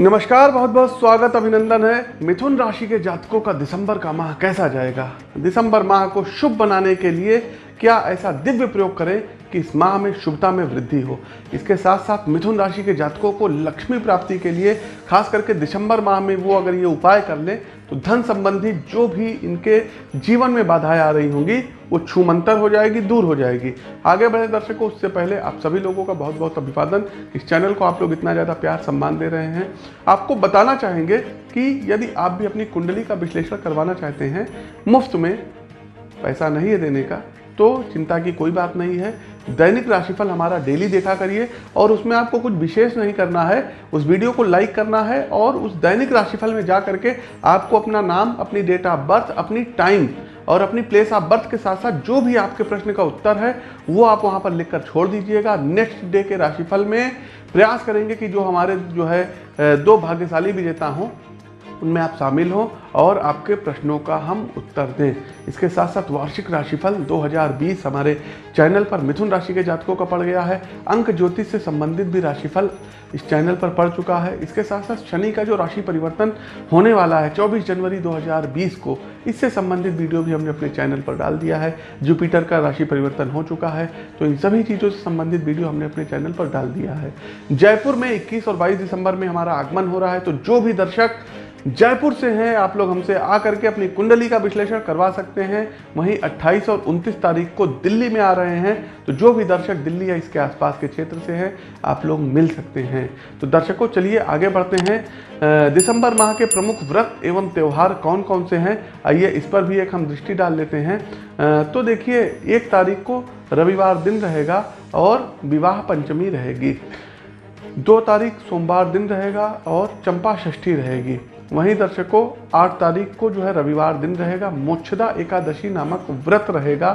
नमस्कार, बहुत बहुत स्वागत, अभिनंदन है। मिथुन राशि के जातकों का दिसंबर का माह कैसा जाएगा? दिसंबर माह को शुभ बनाने के लिए क्या ऐसा दिव्य प्रयोग करें? कि इस माह में शुभता में वृद्धि हो। इसके साथ साथ मिथुन राशि के जातकों को लक्ष्मी प्राप्ति के लिए, खास करके दिसंबर माह में वो अगर ये उपाय कर लें तो धन संबंधी जो भी इनके जीवन में बाधाएँ आ रही होंगी, वो छूमंतर हो जाएगी, दूर हो जाएगी। आगे बढ़े दर्शकों, उससे पहले आप सभी लोगों का बहुत बहुत अभिवादन। इस चैनल को आप लोग इतना ज़्यादा प्यार, सम्मान दे रहे हैं। आपको बताना चाहेंगे कि यदि आप भी अपनी कुंडली का विश्लेषण करवाना चाहते हैं, मुफ़्त में पैसा नहीं है देने का तो चिंता की कोई बात नहीं है। दैनिक राशिफल हमारा डेली देखा करिए और उसमें आपको कुछ विशेष नहीं करना है। उस वीडियो को लाइक करना है और उस दैनिक राशिफल में जा करके आपको अपना नाम, अपनी डेट ऑफ़ बर्थ, अपनी टाइम और अपनी प्लेस ऑफ़ बर्थ के साथ साथ जो भी आपके प्रश्न का उत्तर है, वो आप वहाँ पर लिखकर छोड़ दीजिएगा। नेक्स्ट डे के राशिफल में प्रयास करेंगे कि जो हमारे जो है दो भाग्यशाली विजेता हों उनमें आप शामिल हों और आपके प्रश्नों का हम उत्तर दें। इसके साथ साथ वार्षिक राशिफल 2020 हमारे चैनल पर मिथुन राशि के जातकों का पड़ गया है। अंक ज्योतिष से संबंधित भी राशिफल इस चैनल पर पड़ चुका है। इसके साथ साथ शनि का जो राशि परिवर्तन होने वाला है 24 जनवरी 2020 को, इससे संबंधित वीडियो भी हमने अपने चैनल पर डाल दिया है। जुपिटर का राशि परिवर्तन हो चुका है तो इन सभी चीज़ों से संबंधित वीडियो हमने अपने चैनल पर डाल दिया है। जयपुर में इक्कीस और बाईस दिसंबर में हमारा आगमन हो रहा है तो जो भी दर्शक जयपुर से हैं। आप लोग हमसे आ करके अपनी कुंडली का विश्लेषण करवा सकते हैं। वहीं 28 और 29 तारीख को दिल्ली में आ रहे हैं। तो जो भी दर्शक दिल्ली या इसके आसपास के क्षेत्र से हैं, आप लोग मिल सकते हैं। तो दर्शकों, चलिए आगे बढ़ते हैं। दिसंबर माह के प्रमुख व्रत एवं त्यौहार कौन कौन से हैं? आइए इस पर भी एक हम दृष्टि डाल लेते हैं। तो देखिए, एक तारीख को रविवार दिन रहेगा और विवाह पंचमी रहेगी। दो तारीख सोमवार दिन रहेगा और चंपा षष्ठी रहेगी। वहीं दर्शकों, आठ तारीख को जो है रविवार दिन रहेगा, मोक्षदा एकादशी नामक व्रत रहेगा।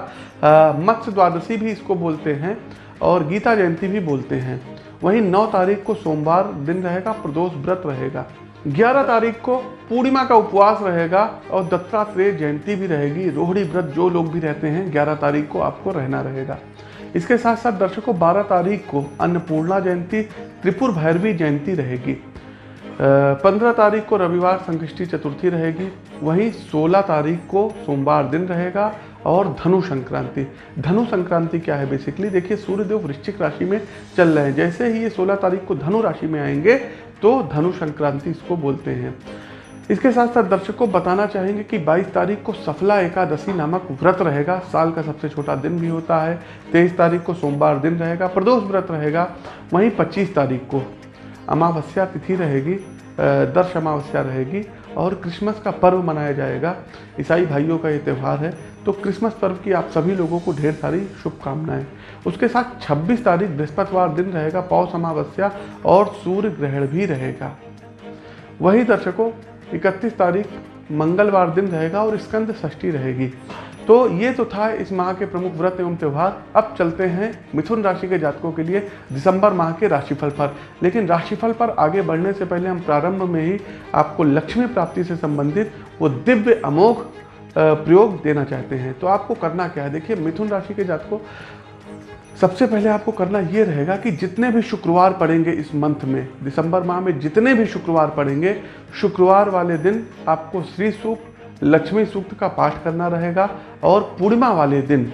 मत्स्य द्वादशी भी इसको बोलते हैं और गीता जयंती भी बोलते हैं। वहीं नौ तारीख को सोमवार दिन रहेगा, प्रदोष व्रत रहेगा। ग्यारह तारीख को पूर्णिमा का उपवास रहेगा और दत्तात्रेय जयंती भी रहेगी। रोहड़ी व्रत जो लोग भी रहते हैं, ग्यारह तारीख को आपको रहना रहेगा। इसके साथ साथ दर्शकों, बारह तारीख को अन्नपूर्णा जयंती, त्रिपुर भैरवी जयंती रहेगी। पंद्रह तारीख को रविवार संकष्टी चतुर्थी रहेगी। वहीं सोलह तारीख को सोमवार दिन रहेगा और धनु संक्रांति। धनु संक्रांति क्या है? बेसिकली देखिए, सूर्यदेव वृश्चिक राशि में चल रहे हैं। जैसे ही ये 16 तारीख को धनु राशि में आएँगे तो धनु संक्रांति इसको बोलते हैं। इसके साथ साथ दर्शकों बताना चाहेंगे कि 22 तारीख को सफला एकादशी नामक व्रत रहेगा। साल का सबसे छोटा दिन भी होता है। 23 तारीख को सोमवार दिन रहेगा। प्रदोष व्रत रहेगा। वहीं 25 तारीख को अमावस्या तिथि रहेगी दर्श अमावस्या रहेगी और क्रिसमस का पर्व मनाया जाएगा। ईसाई भाइयों का ये त्यौहार है। तो क्रिसमस पर्व की आप सभी लोगों को ढेर सारी शुभकामनाएँ। उसके साथ 26 तारीख बृहस्पतिवार दिन रहेगा, पौष अमावस्या और सूर्य ग्रहण भी रहेगा। वही दर्शकों 31 तारीख मंगलवार दिन रहेगा और स्कंद षष्ठी रहेगी। तो ये तो था इस माह के प्रमुख व्रत एवं त्यौहार। अब चलते हैं मिथुन राशि के जातकों के लिए दिसंबर माह के राशिफल पर। लेकिन राशिफल पर आगे बढ़ने से पहले हम प्रारंभ में ही आपको लक्ष्मी प्राप्ति से संबंधित वो दिव्य अमोघ प्रयोग देना चाहते हैं। तो आपको करना क्या है? देखिए, मिथुन राशि के जातकों, सबसे पहले आपको करना ये रहेगा कि जितने भी शुक्रवार पड़ेंगे इस मंथ में, दिसंबर माह में जितने भी शुक्रवार पड़ेंगे, शुक्रवार वाले दिन आपको श्री सूक्त लक्ष्मी सूक्त का पाठ करना रहेगा और पूर्णिमा वाले दिन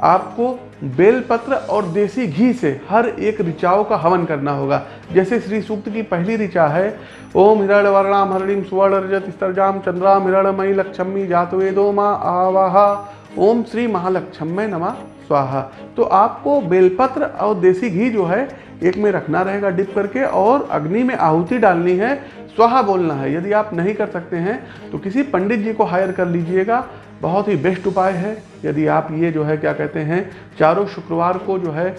आपको बेलपत्र और देसी घी से हर एक ऋचाओं का हवन करना होगा। जैसे श्री सूक्त की पहली ऋचा है, ओम हिरण वर्णाम हरणिम सुवर्ण रजत स्तरजाम चंद्राम हिरणमयी लक्ष्मी जातवेदो माँ आवाहा। ओम श्री महालक्ष्म नमा, स्वाहा। तो आपको बेलपत्र और देसी घी जो है एक में रखना रहेगा डिप करके और अग्नि में आहुति डालनी है, स्वाहा बोलना है। यदि आप नहीं कर सकते हैं तो किसी पंडित जी को हायर कर लीजिएगा। बहुत ही बेस्ट उपाय है। यदि आप ये जो है, क्या कहते हैं, चारों शुक्रवार को जो है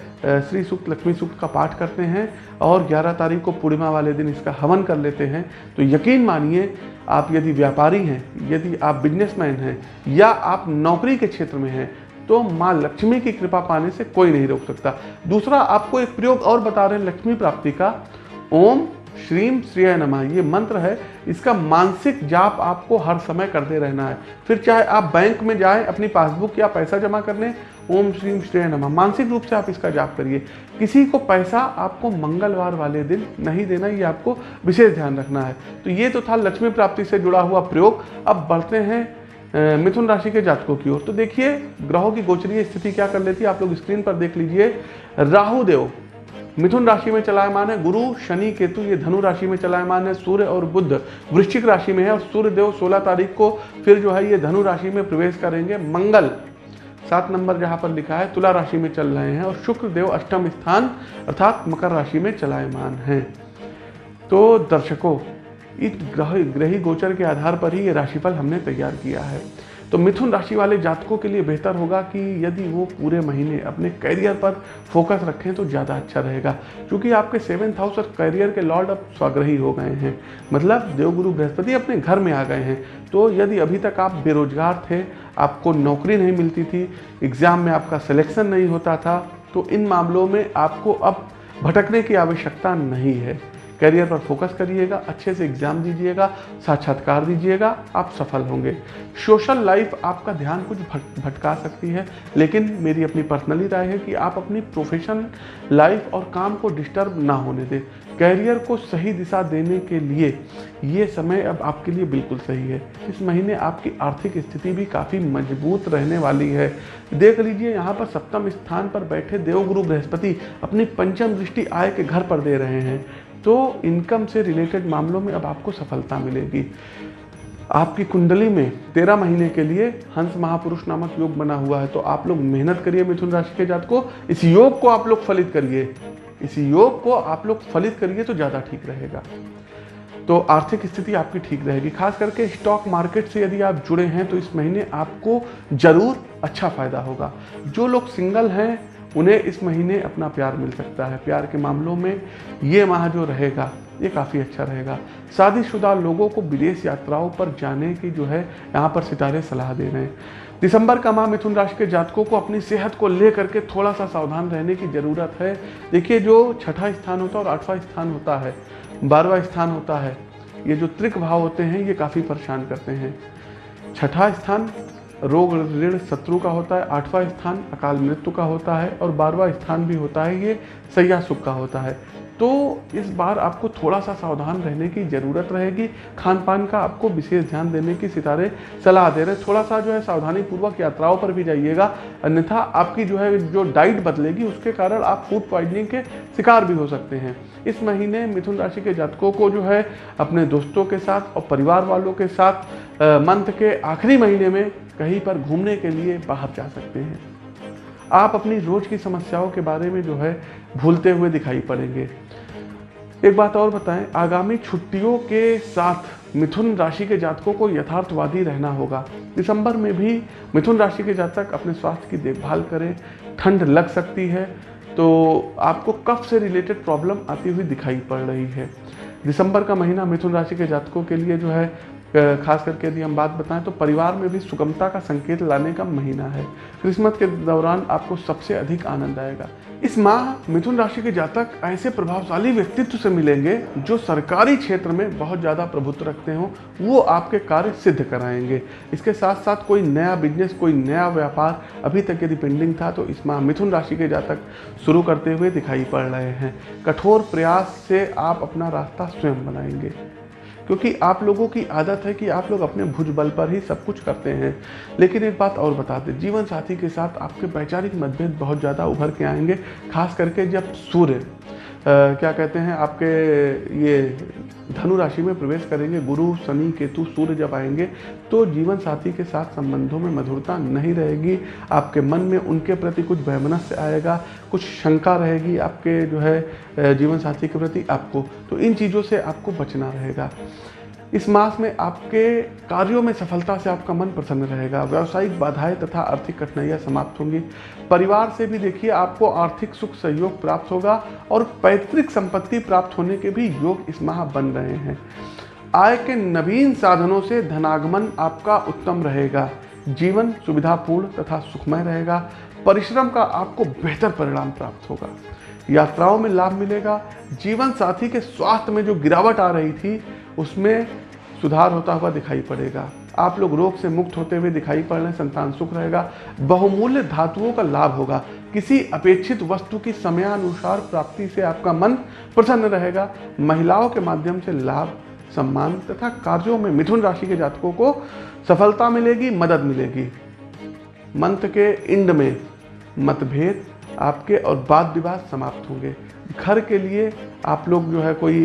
श्री सूक्त, लक्ष्मी सूक्त का पाठ करते हैं और 11 तारीख को पूर्णिमा वाले दिन इसका हवन कर लेते हैं तो यकीन मानिए, आप यदि व्यापारी हैं, यदि आप बिजनेसमैन हैं, या आप नौकरी के क्षेत्र में हैं तो माँ लक्ष्मी की कृपा पाने से कोई नहीं रोक सकता। दूसरा, आपको एक प्रयोग और बता रहे हैं, लक्ष्मी प्राप्ति का। ओम श्रीम श्रेय नमः, ये मंत्र है। इसका मानसिक जाप आपको हर समय करते रहना है। फिर चाहे आप बैंक में जाएँ, अपनी पासबुक या पैसा जमा करने ओम श्रीम श्रेय नमः। मानसिक रूप से आप इसका जाप करिए। किसी को पैसा आपको मंगलवार वाले दिन नहीं देना, ये आपको विशेष ध्यान रखना है। तो ये तो था लक्ष्मी प्राप्ति से जुड़ा हुआ प्रयोग। अब बढ़ते हैं मिथुन राशि के जातकों की ओर। तो देखिए, ग्रहों की गोचरीय स्थिति क्या कर लेती है, आप लोग स्क्रीन पर देख लीजिए। राहु देव, मिथुन राशि में चलायमान है, गुरु, शनि, केतु, ये धनु राशि में चलायमान है, सूर्य और बुद्ध वृश्चिक राशि में है, और सूर्य देव 16 तारीख को फिर जो है ये धनु राशि में प्रवेश करेंगे। मंगल, सात नंबर जहाँ पर लिखा है, तुला राशि में चल रहे हैं, और शुक्र देव अष्टम स्थान अर्थात मकर राशि में चलायमान हैं। तो दर्शकों इस ग्रह, ग्रही गोचर के आधार पर ही ये राशिफल हमने तैयार किया है। तो मिथुन राशि वाले जातकों के लिए बेहतर होगा कि यदि वो पूरे महीने अपने करियर पर फोकस रखें तो ज़्यादा अच्छा रहेगा, क्योंकि आपके सेवेंथ हाउस और करियर के लॉर्ड अब स्वाग्रही हो गए हैं। मतलब देवगुरु बृहस्पति अपने घर में आ गए हैं। तो यदि अभी तक आप बेरोजगार थे, आपको नौकरी नहीं मिलती थी, एग्ज़ाम में आपका सिलेक्शन नहीं होता था तो इन मामलों में आपको अब भटकने की आवश्यकता नहीं है। करियर पर फोकस करिएगा, अच्छे से एग्ज़ाम दीजिएगा, साक्षात्कार दीजिएगा, आप सफल होंगे। सोशल लाइफ आपका ध्यान कुछ भटका सकती है, लेकिन मेरी अपनी पर्सनली राय है कि आप अपनी प्रोफेशन लाइफ और काम को डिस्टर्ब ना होने दें। कैरियर को सही दिशा देने के लिए ये समय अब आपके लिए बिल्कुल सही है। इस महीने आपकी आर्थिक स्थिति भी काफ़ी मज़बूत रहने वाली है। देख लीजिए, यहाँ पर सप्तम स्थान पर बैठे देवगुरु बृहस्पति अपनी पंचम दृष्टि आय के घर पर दे रहे हैं। तो इनकम से रिलेटेड मामलों में अब आपको सफलता मिलेगी। आपकी कुंडली में तेरह महीने के लिए हंस महापुरुष नामक योग बना हुआ है तो आप लोग मेहनत करिए मिथुन राशि के जात को। इस योग को आप लोग फलित करिए। इस योग को आप लोग फलित करिए तो ज़्यादा ठीक रहेगा। तो आर्थिक स्थिति आपकी ठीक रहेगी। खास करके स्टॉक मार्केट से यदि आप जुड़े हैं तो इस महीने आपको ज़रूर अच्छा फ़ायदा होगा। जो लोग सिंगल हैं उन्हें इस महीने अपना प्यार मिल सकता है। प्यार के मामलों में ये माह जो रहेगा, ये काफ़ी अच्छा रहेगा। शादीशुदा लोगों को विदेश यात्राओं पर जाने की जो है, यहाँ पर सितारे सलाह दे रहे हैं। दिसंबर का माह मिथुन राशि के जातकों को अपनी सेहत को लेकर के थोड़ा सा सावधान रहने की ज़रूरत है। देखिए, जो छठा स्थान होता है और आठवां स्थान होता है, बारहवा स्थान होता है, ये जो त्रिक भाव होते हैं, ये काफ़ी परेशान करते हैं। छठा स्थान रोग ऋण शत्रु का होता है, आठवां स्थान अकाल मृत्यु का होता है और बारहवा स्थान भी होता है, ये सैया सुख का होता है। तो इस बार आपको थोड़ा सा सावधान रहने की ज़रूरत रहेगी। खान पान का आपको विशेष ध्यान देने की सितारे सलाह दे रहे थोड़ा सा जो है सावधानी पूर्वक यात्राओं पर भी जाइएगा, अन्यथा आपकी जो है, जो डाइट बदलेगी, उसके कारण आप फ़ूड पॉइजनिंग के शिकार भी हो सकते हैं। इस महीने मिथुन राशि के जातकों को जो है, अपने दोस्तों के साथ और परिवार वालों के साथ मंथ के आखिरी महीने में कहीं पर घूमने के लिए बाहर जा सकते हैं। आप अपनी रोज की समस्याओं के बारे में जो है भूलते हुए दिखाई पड़ेंगे। एक बात और बताएँ, आगामी छुट्टियों के साथ मिथुन राशि के जातकों को यथार्थवादी रहना होगा। दिसंबर में भी मिथुन राशि के जातक अपने स्वास्थ्य की देखभाल करें, ठंड लग सकती है तो आपको कफ से रिलेटेड प्रॉब्लम आती हुई दिखाई पड़ रही है। दिसंबर का महीना मिथुन राशि के जातकों के लिए जो है खास करके यदि हम बात बताएँ तो परिवार में भी सुगमता का संकेत लाने का महीना है। क्रिसमस के दौरान आपको सबसे अधिक आनंद आएगा। इस माह मिथुन राशि के जातक ऐसे प्रभावशाली व्यक्तित्व से मिलेंगे जो सरकारी क्षेत्र में बहुत ज़्यादा प्रभुत्व रखते हो, वो आपके कार्य सिद्ध कराएँगे। इसके साथ साथ कोई नया बिज़नेस कोई नया व्यापार, अभी तक यदि पेंडिंग था तो इस माह मिथुन राशि के जातक शुरू करते हुए दिखाई पड़ रहे हैं। कठोर प्रयास से आप अपना रास्ता स्वयं बनाएँगे। क्योंकि आप लोगों की आदत है कि आप लोग अपने भुज बल पर ही सब कुछ करते हैं। लेकिन एक बात और बता दें, जीवन साथी के साथ आपके वैचारिक मतभेद बहुत ज़्यादा उभर के आएँगे, खास करके जब सूर्य क्या कहते हैं, आपके ये धनु राशि में प्रवेश करेंगे, गुरु, शनि, केतु, सूर्य जब आएँगे तो जीवन साथी के साथ संबंधों में मधुरता नहीं रहेगी। आपके मन में उनके प्रति कुछ वैमनस्य आएगा, कुछ शंका रहेगी आपके जो है जीवन साथी के प्रति आपको। तो इन चीज़ों से आपको बचना रहेगा। इस मास में आपके कार्यों में सफलता से आपका मन प्रसन्न रहेगा। व्यावसायिक बाधाएँ तथा आर्थिक कठिनाइयाँ समाप्त होंगी। परिवार से भी देखिए, आपको आर्थिक सुख सहयोग प्राप्त होगा और पैतृक संपत्ति प्राप्त होने के भी योग इस माह बन रहे हैं। आय के नवीन साधनों से धनागमन आपका उत्तम रहेगा। जीवन सुविधापूर्ण तथा सुखमय रहेगा। परिश्रम का आपको बेहतर परिणाम प्राप्त होगा। यात्राओं में लाभ मिलेगा। जीवन साथी के स्वास्थ्य में जो गिरावट आ रही थी उसमें सुधार होता हुआ दिखाई पड़ेगा। आप लोग रोग से मुक्त होते हुए दिखाई पड़ रहे संतान सुख रहेगा। बहुमूल्य धातुओं का लाभ होगा। किसी अपेक्षित वस्तु की समयानुसार प्राप्ति से आपका मन प्रसन्न रहेगा। महिलाओं के माध्यम से लाभ, सम्मान तथा कार्यों में मिथुन राशि के जातकों को सफलता मिलेगी, मदद मिलेगी। मंत्र के इंड में मतभेद आपके और वाद विवाद समाप्त होंगे। घर के लिए आप लोग जो है कोई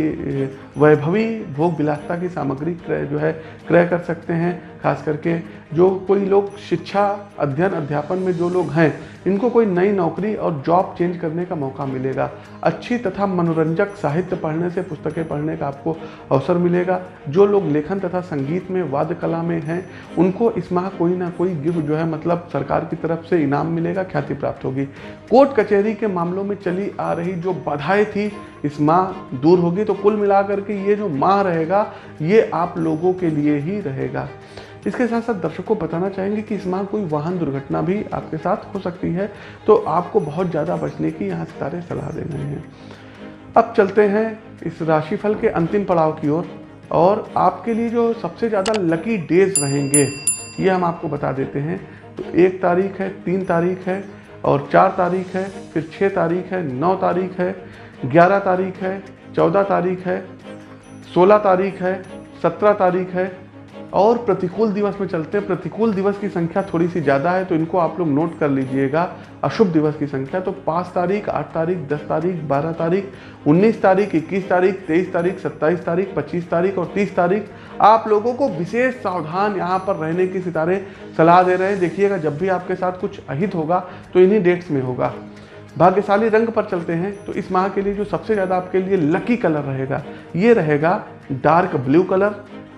वैभवी भोग विलासता की सामग्री क्रय जो है, क्रय कर सकते हैं, खास करके जो कोई लोग शिक्षा अध्ययन अध्यापन में जो लोग हैं, इनको कोई नई नौकरी और जॉब चेंज करने का मौका मिलेगा। अच्छी तथा मनोरंजक साहित्य पढ़ने से पुस्तकें पढ़ने का आपको अवसर मिलेगा। जो लोग लेखन तथा संगीत में, वाद्य कला में हैं, उनको इस माह कोई ना कोई गिफ्ट जो है मतलब सरकार की तरफ़ से इनाम मिलेगा, ख्याति प्राप्त होगी। कोर्ट कचहरी के मामलों में चली आ रही जो बाधाएँ थी, इस माह दूर होगी तो कुल मिलाकर के ये जो माह रहेगा ये आप लोगों के लिए ही रहेगा। इसके साथ साथ दर्शकों को बताना चाहेंगे कि इस माह कोई वाहन दुर्घटना भी आपके साथ हो सकती है तो आपको बहुत ज़्यादा बचने की यहाँ सितारे सलाह दे रहे हैं। अब चलते हैं इस राशिफल के अंतिम पड़ाव की ओर और, और आपके लिए जो सबसे ज़्यादा लकी डेज़ रहेंगे ये हम आपको बता देते हैं। तो एक तारीख है तीन तारीख है और चार तारीख है, फिर छः तारीख है, नौ तारीख है, ग्यारह तारीख है, चौदह तारीख है, सोलह तारीख है, सत्रह तारीख है और प्रतिकूल दिवस में चलते हैं। प्रतिकूल दिवस की संख्या थोड़ी सी ज़्यादा है तो इनको आप लोग नोट कर लीजिएगा। अशुभ दिवस की संख्या तो पाँच तारीख, आठ तारीख, दस तारीख, बारह तारीख, उन्नीस तारीख, इक्कीस तारीख, तेईस तारीख, सत्ताईस तारीख, पच्चीस तारीख और तीस तारीख। आप लोगों को विशेष सावधान यहाँ पर रहने की सितारे सलाह दे रहे हैं। देखिएगा, जब भी आपके साथ कुछ अहित होगा तो इन्हीं डेट्स में होगा। भाग्यशाली रंग पर चलते हैं तो इस माह के लिए जो सबसे ज़्यादा आपके लिए लकी कलर रहेगा, ये रहेगा डार्क ब्लू कलर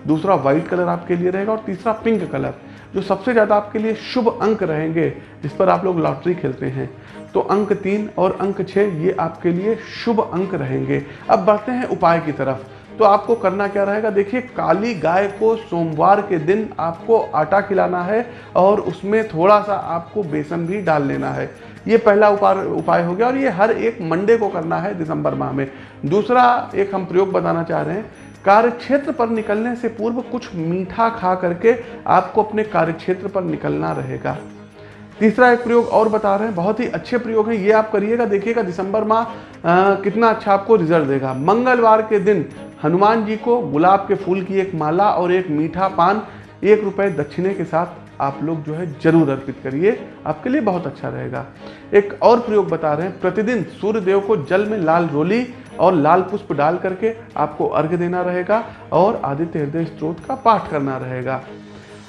दूसरा वाइट कलर आपके लिए रहेगा और तीसरा पिंक कलर जो सबसे ज़्यादा आपके लिए शुभ अंक रहेंगे, जिस पर आप लोग लॉटरी खेलते हैं। तो अंक तीन और अंक छः ये आपके लिए शुभ अंक रहेंगे। अब बढ़ते हैं उपाय की तरफ़। तो आपको करना क्या रहेगा? देखिए, काली गाय को सोमवार के दिन आपको आटा खिलाना है और उसमें थोड़ा सा आपको बेसन भी डाल लेना है। ये पहला उपाय उपाय हो गया और ये हर एक मंडे को करना है दिसंबर माह में। दूसरा एक हम प्रयोग बताना चाह रहे हैं कार्य क्षेत्र पर निकलने से पूर्व कुछ मीठा खा करके आपको अपने कार्य क्षेत्र पर निकलना रहेगा। तीसरा एक प्रयोग और बता रहे हैं, बहुत ही अच्छे प्रयोग हैं। ये आप करिएगा, देखिएगा, दिसंबर माह कितना अच्छा आपको रिज़ल्ट देगा। मंगलवार के दिन हनुमान जी को गुलाब के फूल की एक माला और एक मीठा पान, एक रुपये दक्षिणे के साथ आप लोग जो है ज़रूर अर्पित करिए, आपके लिए बहुत अच्छा रहेगा। एक और प्रयोग बता रहे हैं, प्रतिदिन सूर्य देव को जल में लाल रोली और लाल पुष्प डाल करके आपको अर्घ देना रहेगा और आदित्य हृदय स्त्रोत का पाठ करना रहेगा।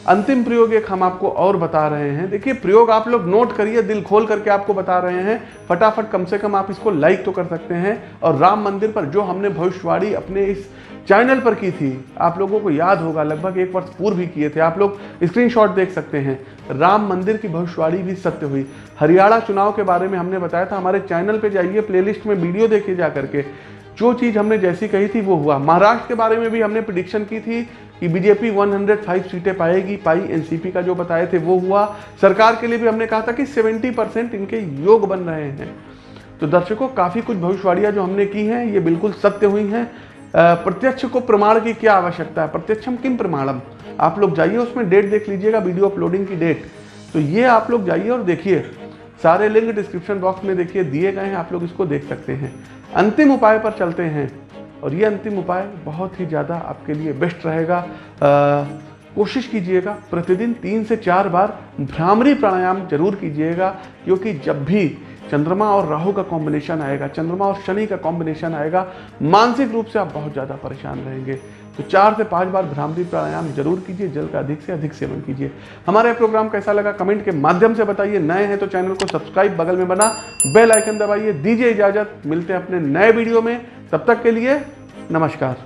अंतिम प्रयोग एक हम आपको और बता रहे हैं। देखिए, प्रयोग आप लोग नोट करिए, दिल खोल करके आपको बता रहे हैं। फटाफट कम से कम आप इसको लाइक तो कर सकते हैं। और राम मंदिर पर जो हमने भविष्यवाणी अपने इस चैनल पर की थी। आप लोगों को याद होगा, लगभग एक वर्ष पूर्व भी किए थे। आप लोग स्क्रीनशॉट देख सकते हैं। राम मंदिर की भविष्यवाणी भी सत्य हुई। हरियाणा चुनाव के बारे में हमने बताया था। हमारे चैनल पे जाइए प्लेलिस्ट में वीडियो देखिए जा करके। जो चीज़ हमने जैसी कही थी वो हुआ। महाराष्ट्र के बारे में भी हमने प्रिडिक्शन की थी कि बीजेपी 105 सीटें पाएगी, पाई एनसीपी का जो बताए थे वो हुआ। सरकार के लिए भी हमने कहा था कि 70 परसेंट इनके योग बन रहे हैं। तो दर्शकों, काफ़ी कुछ भविष्यवाणियाँ जो हमने की हैं, ये बिल्कुल सत्य हुई हैं। प्रत्यक्ष को प्रमाण की क्या आवश्यकता है? प्रत्यक्षम किम प्रमाणम? आप लोग जाइए, उसमें डेट देख लीजिएगा वीडियो अपलोडिंग की डेट तो ये आप लोग जाइए और देखिए। सारे लिंक डिस्क्रिप्शन बॉक्स में देखिए, दिए गए हैं, आप लोग इसको देख सकते हैं। अंतिम उपाय पर चलते हैं। और ये अंतिम उपाय बहुत ही ज़्यादा आपके लिए बेस्ट रहेगा। कोशिश कीजिएगा, प्रतिदिन तीन से चार बार भ्रामरी प्राणायाम ज़रूर कीजिएगा, क्योंकि जब भी चंद्रमा और राहु का कॉम्बिनेशन आएगा, चंद्रमा और शनि का कॉम्बिनेशन आएगा। मानसिक रूप से आप बहुत ज़्यादा परेशान रहेंगे। तो चार से पाँच बार भ्रामरी प्राणायाम ज़रूर कीजिए, जल का अधिक से अधिक सेवन कीजिए। हमारा प्रोग्राम कैसा लगा कमेंट के माध्यम से बताइए। नए हैं तो चैनल को सब्सक्राइब बगल में बना बेल आइकन दबाइए, दीजिए इजाज़त। मिलते हैं अपने नए वीडियो में। तब तक के लिए नमस्कार।